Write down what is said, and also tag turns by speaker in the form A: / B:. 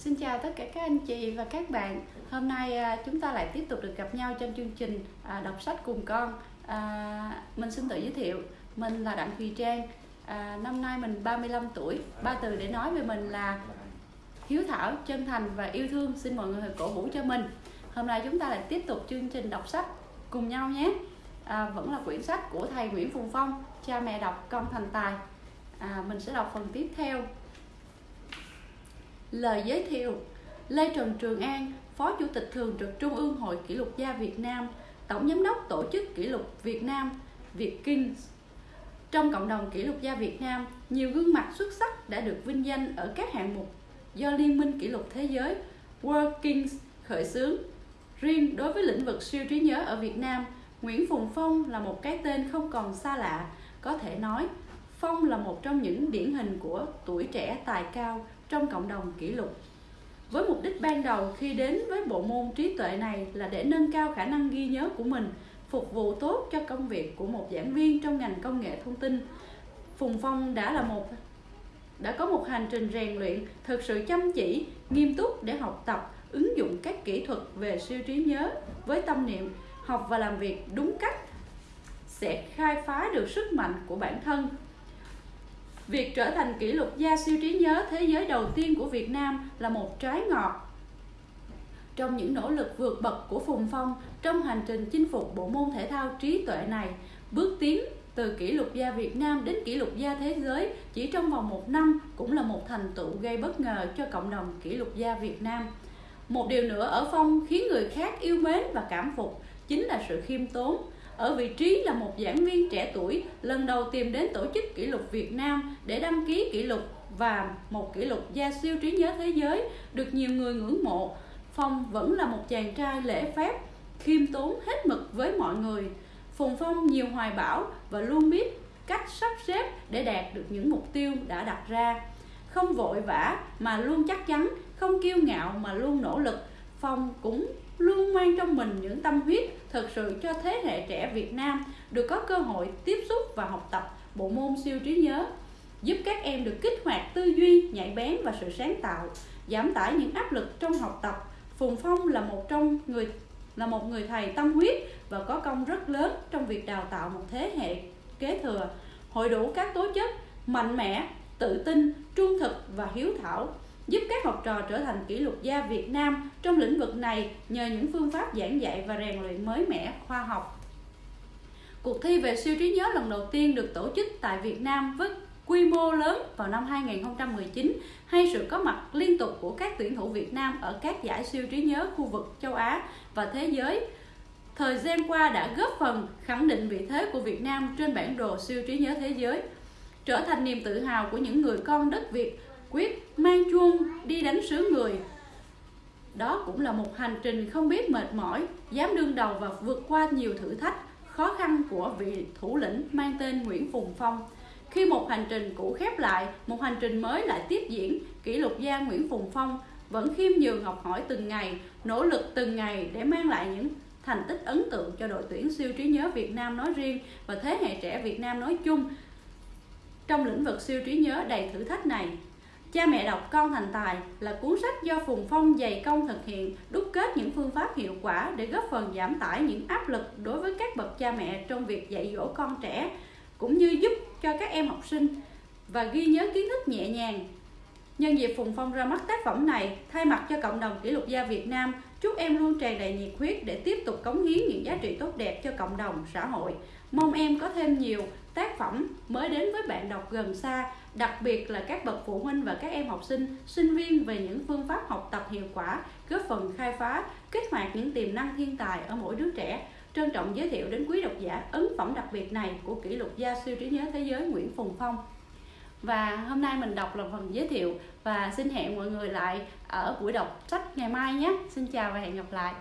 A: Xin chào tất cả các anh chị và các bạn. Hôm nay à, chúng ta lại tiếp tục được gặp nhau trong chương trình à, đọc sách cùng con. À, mình xin tự giới thiệu, mình là Đặng Thùy Trang. À, năm nay mình 35 tuổi. Ba từ để nói về mình là hiếu thảo, chân thành và yêu thương. Xin mọi người cổ vũ cho mình. Hôm nay chúng ta lại tiếp tục chương trình đọc sách cùng nhau nhé. À, vẫn là quyển sách của thầy Nguyễn Phùng Phong, cha mẹ đọc con thành tài. À, mình sẽ đọc phần tiếp theo Lời giới thiệu Lê Trần Trường An, Phó Chủ tịch Thường trực Trung ương Hội Kỷ lục gia Việt Nam, Tổng Giám đốc Tổ chức Kỷ lục Việt Nam, Việt Kings. Trong cộng đồng kỷ lục gia Việt Nam, nhiều gương mặt xuất sắc đã được vinh danh ở các hạng mục do Liên minh Kỷ lục Thế giới World Kings khởi xướng. Riêng đối với lĩnh vực siêu trí nhớ ở Việt Nam, Nguyễn Phùng Phong là một cái tên không còn xa lạ. Có thể nói, Phong là một trong những điển hình của tuổi trẻ tài cao trong cộng đồng kỷ lục. Với mục đích ban đầu khi đến với bộ môn trí tuệ này là để nâng cao khả năng ghi nhớ của mình, phục vụ tốt cho công việc của một giảng viên trong ngành công nghệ thông tin. Phùng Phong đã là một đã có một hành trình rèn luyện thực sự chăm chỉ, nghiêm túc để học tập, ứng dụng các kỹ thuật về siêu trí nhớ với tâm niệm học và làm việc đúng cách sẽ khai phá được sức mạnh của bản thân Việc trở thành kỷ lục gia siêu trí nhớ thế giới đầu tiên của Việt Nam là một trái ngọt trong những nỗ lực vượt bậc của Phùng Phong trong hành trình chinh phục bộ môn thể thao trí tuệ này, bước tiến từ kỷ lục gia Việt Nam đến kỷ lục gia thế giới chỉ trong vòng một năm cũng là một thành tựu gây bất ngờ cho cộng đồng kỷ lục gia Việt Nam. Một điều nữa ở Phong khiến người khác yêu mến và cảm phục chính là sự khiêm tốn, ở vị trí là một giảng viên trẻ tuổi lần đầu tìm đến tổ chức kỷ lục Việt Nam để đăng ký kỷ lục và một kỷ lục gia siêu trí nhớ thế giới được nhiều người ngưỡng mộ. Phong vẫn là một chàng trai lễ phép, khiêm tốn hết mực với mọi người. Phùng Phong nhiều hoài bão và luôn biết cách sắp xếp để đạt được những mục tiêu đã đặt ra. Không vội vã mà luôn chắc chắn, không kiêu ngạo mà luôn nỗ lực. Phong cũng luôn mang trong mình những tâm huyết thực sự cho thế hệ trẻ Việt Nam được có cơ hội tiếp xúc và học tập bộ môn siêu trí nhớ, giúp các em được kích hoạt tư duy, nhạy bén và sự sáng tạo, giảm tải những áp lực trong học tập. Phùng Phong là một trong người là một người thầy tâm huyết và có công rất lớn trong việc đào tạo một thế hệ kế thừa, hội đủ các tố chất mạnh mẽ, tự tin, trung thực và hiếu thảo giúp các học trò trở thành kỷ lục gia Việt Nam trong lĩnh vực này nhờ những phương pháp giảng dạy và rèn luyện mới mẻ, khoa học. Cuộc thi về siêu trí nhớ lần đầu tiên được tổ chức tại Việt Nam với quy mô lớn vào năm 2019 hay sự có mặt liên tục của các tuyển thủ Việt Nam ở các giải siêu trí nhớ khu vực châu Á và thế giới thời gian qua đã góp phần khẳng định vị thế của Việt Nam trên bản đồ siêu trí nhớ thế giới, trở thành niềm tự hào của những người con đất Việt quyết mang chuông đi đánh sứ người. Đó cũng là một hành trình không biết mệt mỏi, dám đương đầu và vượt qua nhiều thử thách khó khăn của vị thủ lĩnh mang tên Nguyễn Phùng Phong. Khi một hành trình cũ khép lại, một hành trình mới lại tiếp diễn, kỷ lục gia Nguyễn Phùng Phong vẫn khiêm nhường học hỏi từng ngày, nỗ lực từng ngày để mang lại những thành tích ấn tượng cho đội tuyển siêu trí nhớ Việt Nam nói riêng và thế hệ trẻ Việt Nam nói chung trong lĩnh vực siêu trí nhớ đầy thử thách này. Cha mẹ đọc con thành tài là cuốn sách do Phùng Phong dày công thực hiện, đúc kết những phương pháp hiệu quả để góp phần giảm tải những áp lực đối với các bậc cha mẹ trong việc dạy dỗ con trẻ, cũng như giúp cho các em học sinh và ghi nhớ kiến thức nhẹ nhàng. Nhân dịp Phùng Phong ra mắt tác phẩm này, thay mặt cho cộng đồng kỷ lục gia Việt Nam, chúc em luôn tràn đầy nhiệt huyết để tiếp tục cống hiến những giá trị tốt đẹp cho cộng đồng, xã hội. Mong em có thêm nhiều tác phẩm mới đến với bạn đọc gần xa, đặc biệt là các bậc phụ huynh và các em học sinh, sinh viên về những phương pháp học tập hiệu quả, góp phần khai phá, kích hoạt những tiềm năng thiên tài ở mỗi đứa trẻ. Trân trọng giới thiệu đến quý độc giả ấn phẩm đặc biệt này của kỷ lục gia siêu trí nhớ thế giới Nguyễn Phùng Phong. Và hôm nay mình đọc là phần giới thiệu và xin hẹn mọi người lại ở buổi đọc sách ngày mai nhé. Xin chào và hẹn gặp lại.